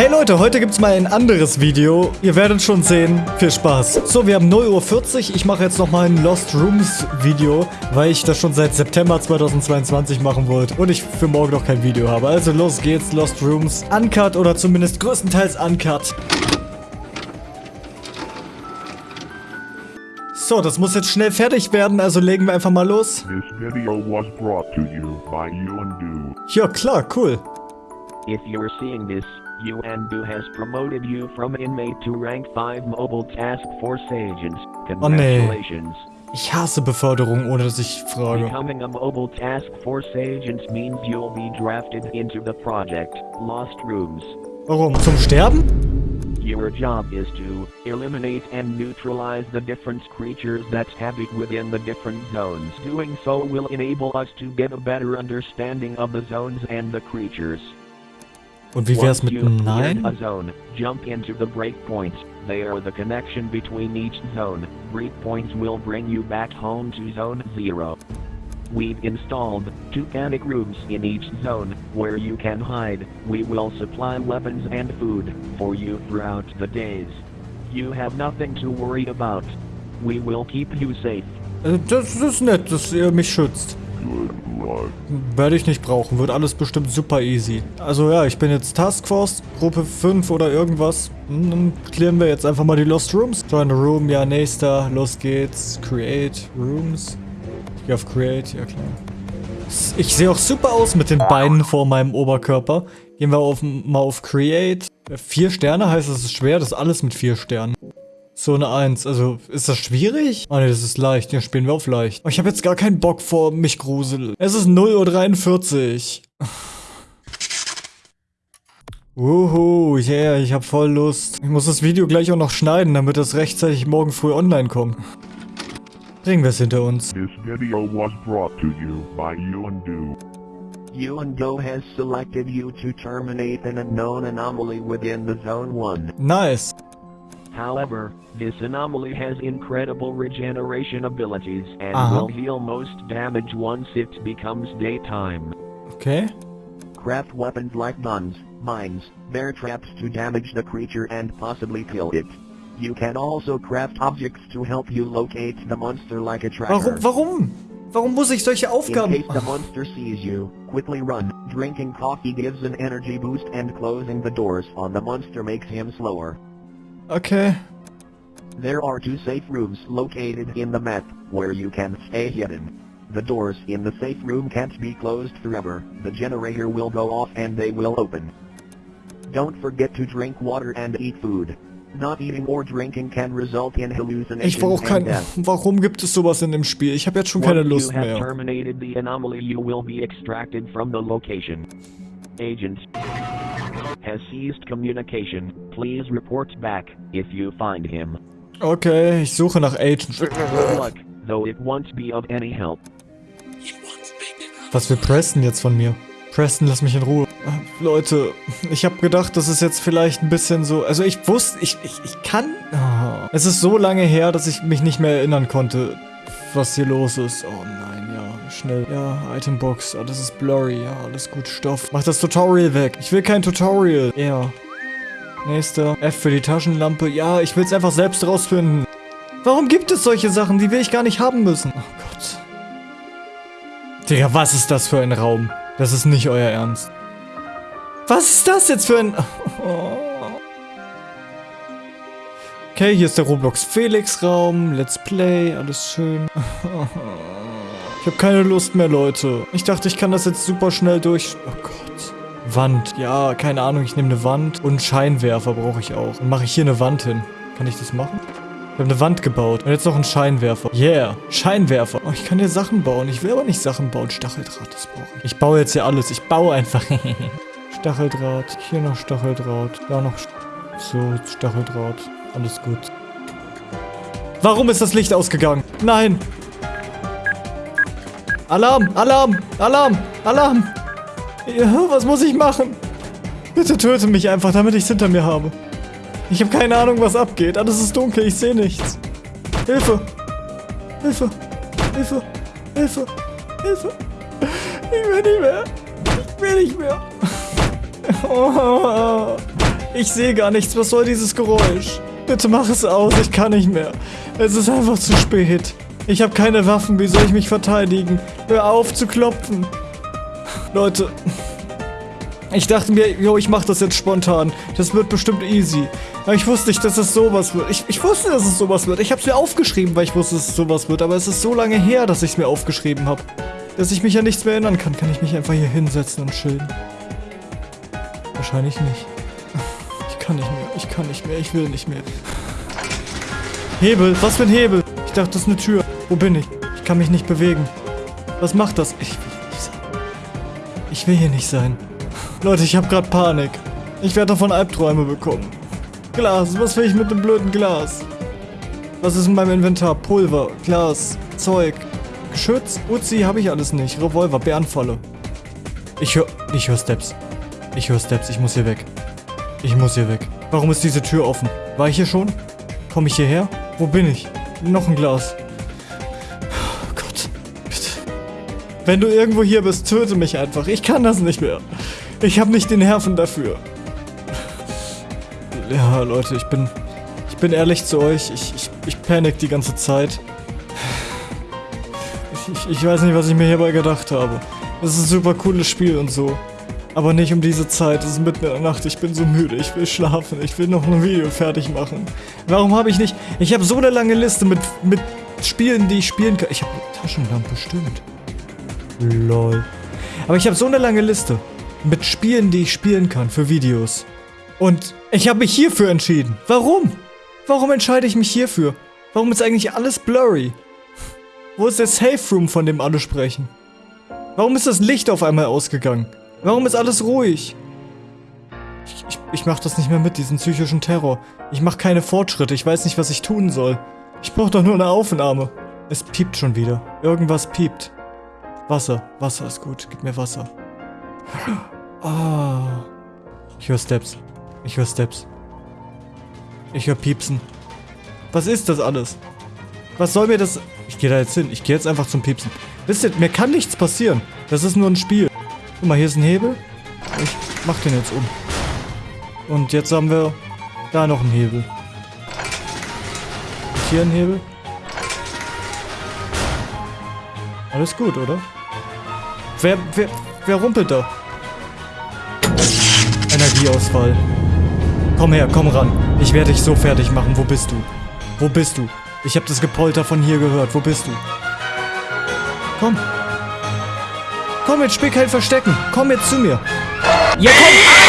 Hey Leute, heute gibt's mal ein anderes Video. Ihr werdet schon sehen. Viel Spaß. So, wir haben 0.40 Uhr. Ich mache jetzt nochmal ein Lost Rooms Video, weil ich das schon seit September 2022 machen wollte und ich für morgen noch kein Video habe. Also los geht's, Lost Rooms. Uncut oder zumindest größtenteils Uncut. So, das muss jetzt schnell fertig werden, also legen wir einfach mal los. This video was brought to you by Yuandu. Ja, klar, cool. If you're seeing this, Yuandu has promoted you from inmate to rank 5 mobile task force agent. Oh, nee. Congratulations. Ich hasse Beförderung, ohne dass ich frage. Becoming a mobile task force agent means you'll be drafted into the project Lost Rooms. Warum? Zum Sterben? Your job is to eliminate and neutralize the different creatures that habit within the different zones. Doing so will enable us to get a better understanding of the zones and the creatures. Und wie wär's mit einem Nein? zone, jump into the breakpoints. They are the connection between each zone. Breakpoints will bring you back home to zone 0. We've installed two panic rooms in each zone where you can hide. We will supply weapons and food for you throughout the days. You have nothing to worry about. We will keep you safe. Äh, Das ist nett, dass ihr mich schützt. Werde ich nicht brauchen, wird alles bestimmt super easy. Also ja, ich bin jetzt Taskforce, Gruppe 5 oder irgendwas. Hm, Dann klären wir jetzt einfach mal die Lost Rooms. Join a Room, ja, nächster, los geht's. Create Rooms. Ich auf Create, ja klar. Ich sehe auch super aus mit den Beinen vor meinem Oberkörper. Gehen wir auf, mal auf Create. Vier Sterne heißt, es ist schwer, das ist alles mit vier Sternen. So eine 1. Also, ist das schwierig? Oh ne, das ist leicht. Ja, spielen wir auf leicht. Aber ich habe jetzt gar keinen Bock vor mich grusel. Es ist 0.43 Uhr. Wuhu, yeah, ich hab voll Lust. Ich muss das Video gleich auch noch schneiden, damit das rechtzeitig morgen früh online kommt. Bringen wir es hinter uns. This video was brought to you by Yuandu. Yuando has selected you to terminate an unknown anomaly within the Zone 1. Nice. However, this anomaly has incredible regeneration abilities and Uh-huh. will heal most damage once it becomes daytime. Okay. Craft weapons like guns, mines, bear traps to damage the creature and possibly kill it. You can also craft objects to help you locate the monster like a tracker. Warum, warum? Warum muss ich solche In case the monster sees you, quickly run. Drinking coffee gives an energy boost and closing the doors on the monster makes him slower. Okay. There are two safe rooms located in the map, where you can stay hidden. The doors in the safe room can't be closed forever, the generator will go off and they will open. Don't forget to drink water and eat food. Not eating or drinking can result in hallucinations Ich brauche and kein... Warum gibt es sowas in dem Spiel? Ich habe jetzt schon keine Lust you have mehr. terminated the anomaly you will be extracted from the location. Agent has ceased communication. Please report back if you find him. Okay, ich suche nach Agent. Luck, though it won't be of any help. Was will Preston jetzt von mir? Preston, lass mich in Ruhe. Leute, ich habe gedacht, das ist jetzt vielleicht ein bisschen so... Also ich wusste, ich, ich, ich kann... Ah. Es ist so lange her, dass ich mich nicht mehr erinnern konnte, was hier los ist. Oh nein, ja, schnell. Ja, Itembox, alles ist blurry. Ja, alles gut, Stoff. Mach das Tutorial weg. Ich will kein Tutorial. Ja. Nächster. F für die Taschenlampe. Ja, ich will es einfach selbst rausfinden. Warum gibt es solche Sachen? Die will ich gar nicht haben müssen. Oh Gott. Digga, was ist das für ein Raum? Das ist nicht euer Ernst. Was ist das jetzt für ein... Okay, hier ist der Roblox Felix Raum. Let's Play, alles schön. Ich habe keine Lust mehr, Leute. Ich dachte, ich kann das jetzt super schnell durch... Oh Gott. Wand. Ja, keine Ahnung, ich nehme eine Wand. Und Scheinwerfer brauche ich auch. Dann mache ich hier eine Wand hin. Kann ich das machen? Ich habe eine Wand gebaut. Und jetzt noch einen Scheinwerfer. Yeah. Scheinwerfer. Oh, ich kann hier Sachen bauen. Ich will aber nicht Sachen bauen. Stacheldraht, das brauche ich. Ich baue jetzt hier alles. Ich baue einfach. Stacheldraht. Hier noch Stacheldraht. Da noch... So, Stacheldraht. Alles gut. Warum ist das Licht ausgegangen? Nein. Alarm, Alarm, Alarm, Alarm. Ja, was muss ich machen? Bitte töte mich einfach, damit ich es hinter mir habe. Ich habe keine Ahnung, was abgeht. Alles ist dunkel, ich sehe nichts. Hilfe. Hilfe. Hilfe. Hilfe. Hilfe. Ich will nicht mehr. Ich will nicht mehr. Oh. Ich sehe gar nichts. Was soll dieses Geräusch? Bitte mach es aus. Ich kann nicht mehr. Es ist einfach zu spät. Ich habe keine Waffen. Wie soll ich mich verteidigen? Hör auf zu klopfen. Leute. Ich dachte mir, jo, ich mach das jetzt spontan. Das wird bestimmt easy. Aber ich wusste nicht, dass es sowas wird. Ich, ich wusste, dass es sowas wird. Ich habe es mir aufgeschrieben, weil ich wusste, dass es sowas wird. Aber es ist so lange her, dass ich es mir aufgeschrieben habe. Dass ich mich an nichts mehr erinnern kann. Kann ich mich einfach hier hinsetzen und chillen? Wahrscheinlich nicht. Ich kann nicht mehr. Ich kann nicht mehr. Ich will nicht mehr. Hebel. Was für ein Hebel? Ich dachte, das ist eine Tür. Wo bin ich? Ich kann mich nicht bewegen. Was macht das? Ich Ich will hier nicht sein. Leute, ich habe gerade Panik. Ich werde davon Albträume bekommen. Glas. Was will ich mit dem blöden Glas? Was ist in meinem Inventar? Pulver, Glas, Zeug, Geschütz, Uzi habe ich alles nicht. Revolver, Bärenfalle. Ich höre... Ich höre Steps. Ich höre Steps. Ich muss hier weg. Ich muss hier weg. Warum ist diese Tür offen? War ich hier schon? Komme ich hierher? Wo bin ich? Noch ein Glas. Wenn du irgendwo hier bist, töte mich einfach. Ich kann das nicht mehr. Ich habe nicht den Nerven dafür. Ja, Leute, ich bin... Ich bin ehrlich zu euch. Ich, ich, ich panik die ganze Zeit. Ich, ich, weiß nicht, was ich mir hierbei gedacht habe. Es ist ein super cooles Spiel und so. Aber nicht um diese Zeit. Es ist mitten in der Nacht. Ich bin so müde. Ich will schlafen. Ich will noch ein Video fertig machen. Warum habe ich nicht... Ich habe so eine lange Liste mit, mit Spielen, die ich spielen kann. Ich habe eine Taschenlampe, stimmt. Lol. Aber ich habe so eine lange Liste mit Spielen, die ich spielen kann für Videos. Und ich habe mich hierfür entschieden. Warum? Warum entscheide ich mich hierfür? Warum ist eigentlich alles blurry? Wo ist der Safe Room, von dem alle sprechen? Warum ist das Licht auf einmal ausgegangen? Warum ist alles ruhig? Ich, ich, ich mach das nicht mehr mit, diesen psychischen Terror. Ich mach keine Fortschritte, ich weiß nicht, was ich tun soll. Ich brauche doch nur eine Aufnahme. Es piept schon wieder. Irgendwas piept. Wasser. Wasser ist gut. Gib mir Wasser. Ah. Ich höre Steps. Ich höre Steps. Ich höre Piepsen. Was ist das alles? Was soll mir das... Ich gehe da jetzt hin. Ich gehe jetzt einfach zum Piepsen. Wisst ihr, mir kann nichts passieren. Das ist nur ein Spiel. Guck mal, hier ist ein Hebel. Ich mach den jetzt um. Und jetzt haben wir da noch einen Hebel. Und hier ein Hebel. Alles gut, oder? Wer, wer, wer rumpelt da? Energieausfall. Komm her, komm ran. Ich werde dich so fertig machen. Wo bist du? Wo bist du? Ich habe das Gepolter von hier gehört. Wo bist du? Komm. Komm, jetzt kein Verstecken. Komm jetzt zu mir. Ja, komm.